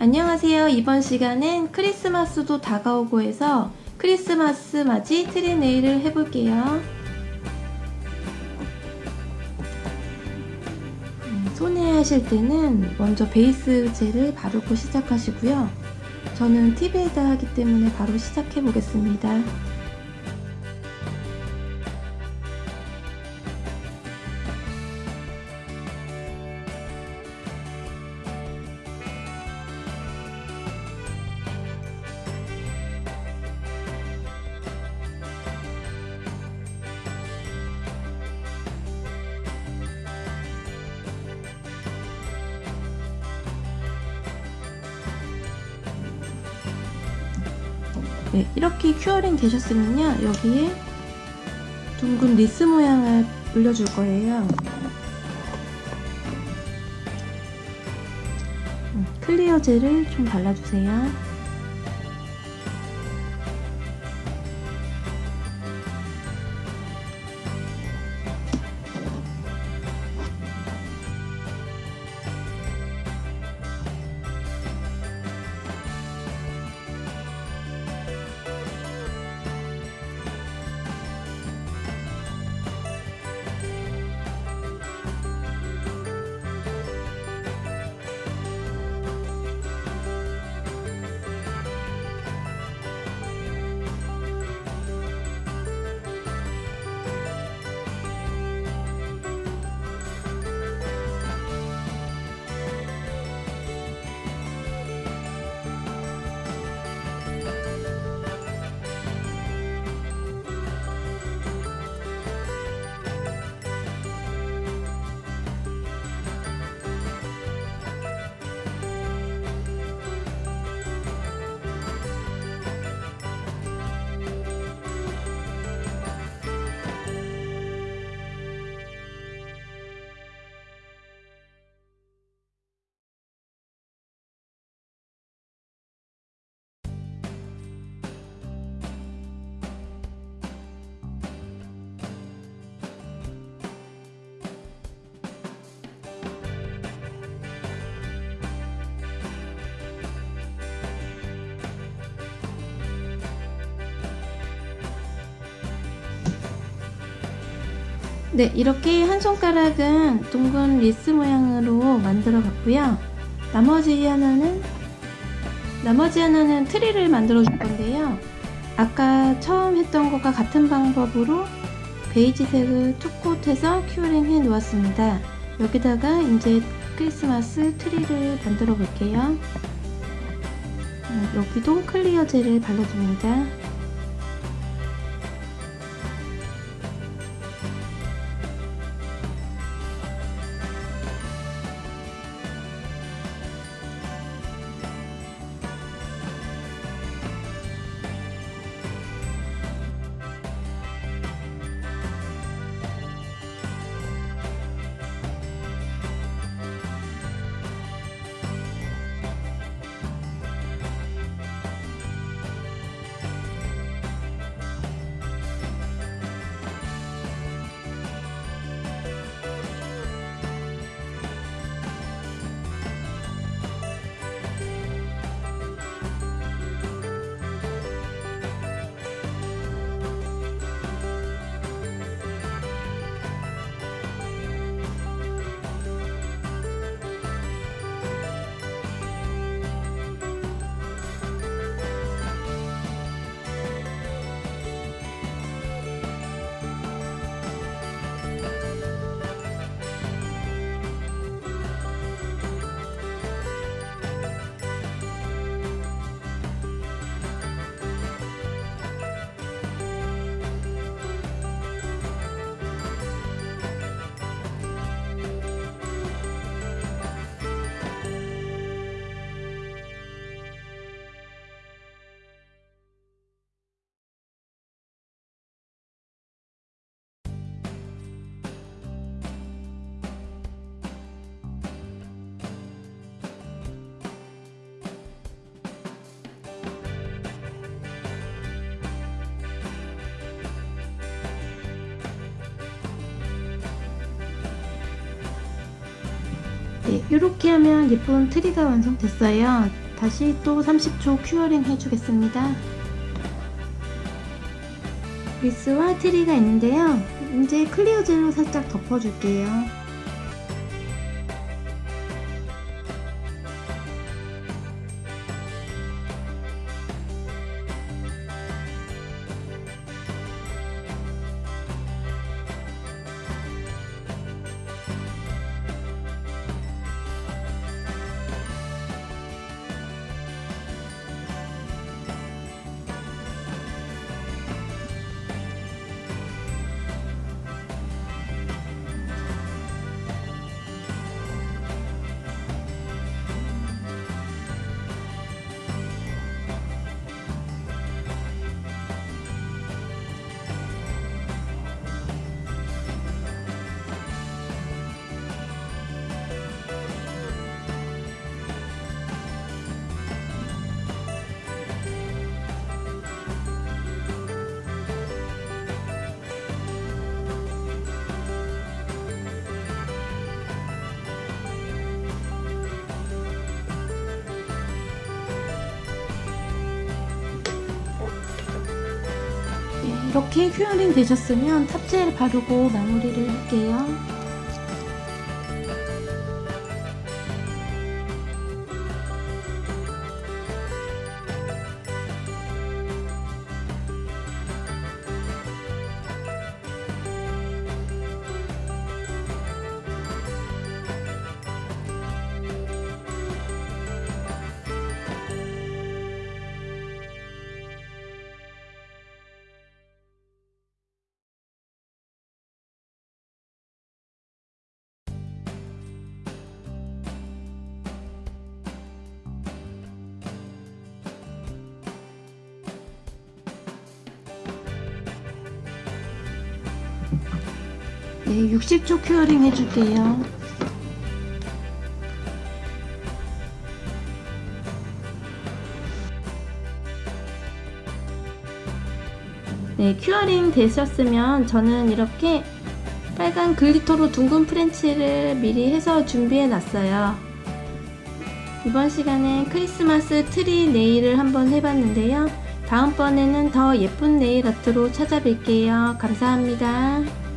안녕하세요. 이번 시간엔 크리스마스도 다가오고 해서 크리스마스 맞이 트리 nail을 해볼게요. 음, 손에 하실 때는 먼저 베이스 젤을 바르고 시작하시고요. 저는 팁에다 하기 때문에 바로 시작해 보겠습니다. 네, 이렇게 curing 되셨으면요 여기에 둥근 리스 모양을 올려줄 거예요. 음, clear 젤을 좀 발라주세요 네 이렇게 한 손가락은 둥근 리스 모양으로 만들어 봤고요. 나머지 하나는 나머지 하나는 트리를 만들어 줄 건데요. 아까 처음 했던 것과 같은 방법으로 베이지색을 two coat해서 curing 해 놓았습니다. 여기다가 이제 크리스마스 트리를 만들어 볼게요. 음, 여기도 clear 젤을 발라줍니다 이렇게 하면 예쁜 트리가 완성됐어요. 다시 또 30초 curing 해주겠습니다. 리스와 트리가 있는데요. 이제 clear 젤로 살짝 덮어줄게요. 이렇게 큐어링 되셨으면 탑젤 바르고 마무리를 할게요. 네, 60초 curing 해줄게요. 네, curing 되셨으면 저는 이렇게 빨간 glitter로 둥근 French를 미리 해서 준비해 놨어요. 이번 시간에 크리스마스 트리 nail을 한번 해봤는데요. 다음번에는 더 예쁜 네일 아트로 찾아뵐게요. 감사합니다.